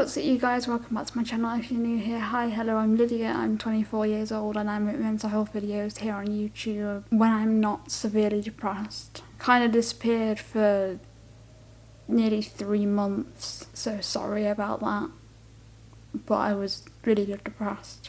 what's up you guys, welcome back to my channel if you're new here. Hi, hello, I'm Lydia, I'm 24 years old and I make mental health videos here on YouTube when I'm not severely depressed. Kind of disappeared for nearly three months, so sorry about that. But I was really depressed.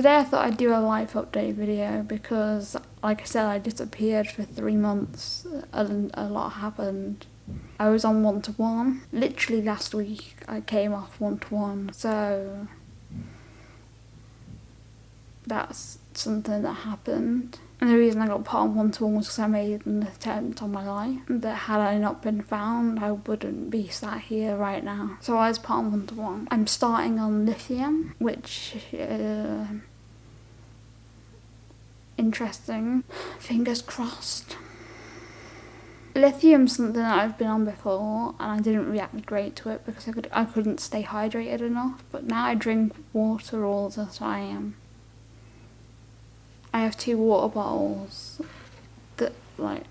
Today I thought I'd do a life update video because, like I said, I disappeared for three months and a lot happened. I was on one-to-one. -one. Literally last week I came off one-to-one, -one, so that's something that happened. And the reason I got put on one-to-one was because I made an attempt on my life. That had I not been found, I wouldn't be sat here right now. So I was put on one-to-one. I'm starting on lithium, which uh, interesting. Fingers crossed. Lithium's something that I've been on before and I didn't react great to it because I, could, I couldn't stay hydrated enough. But now I drink water all the time. I have two water bottles that like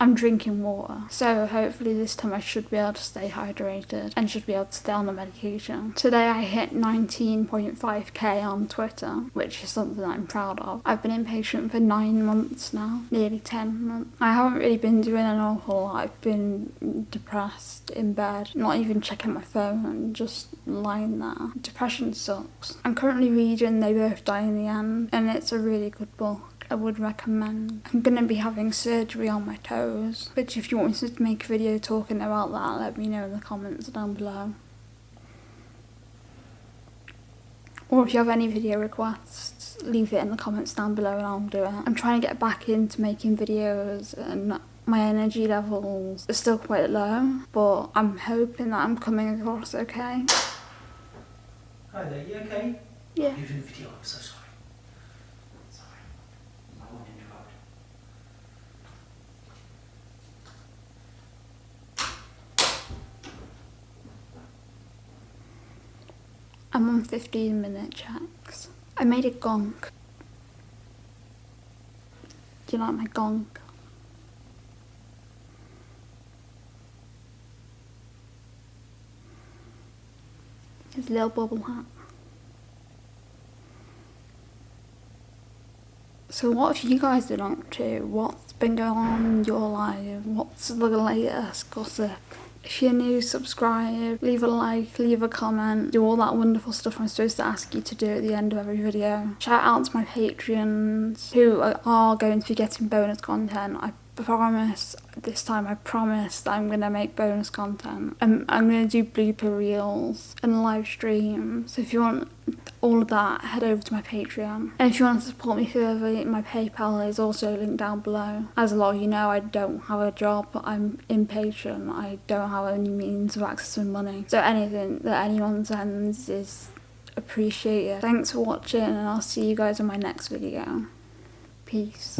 I'm drinking water. So hopefully this time I should be able to stay hydrated and should be able to stay on the medication. Today I hit 19.5k on Twitter, which is something I'm proud of. I've been inpatient for nine months now, nearly 10 months. I haven't really been doing an awful lot. I've been depressed in bed, not even checking my phone and just lying there. Depression sucks. I'm currently reading They Both Die in the End and it's a really good book. I would recommend. I'm going to be having surgery on my toes, which if you want me to make a video talking about that, let me know in the comments down below. Or if you have any video requests, leave it in the comments down below and I'll do it. I'm trying to get back into making videos and my energy levels are still quite low, but I'm hoping that I'm coming across okay. Hi there, you okay? Yeah. You're doing video, I'm so sorry. I'm on 15 minute checks. I made a gong. Do you like my gong? His little bubble hat. So what have you guys been up to? What's been going on in your life? What's the latest gossip? If you're new, subscribe, leave a like, leave a comment, do all that wonderful stuff I'm supposed to ask you to do at the end of every video. Shout out to my Patreons who are going to be getting bonus content. I promise, this time I promise that I'm to make bonus content. Um, I'm, I'm going to do blooper reels and live streams. So if you want all of that, head over to my Patreon. And if you want to support me further, my PayPal is also linked down below. As a lot of you know, I don't have a job, I'm impatient. I don't have any means of accessing money. So anything that anyone sends is appreciated. Thanks for watching and I'll see you guys in my next video. Peace.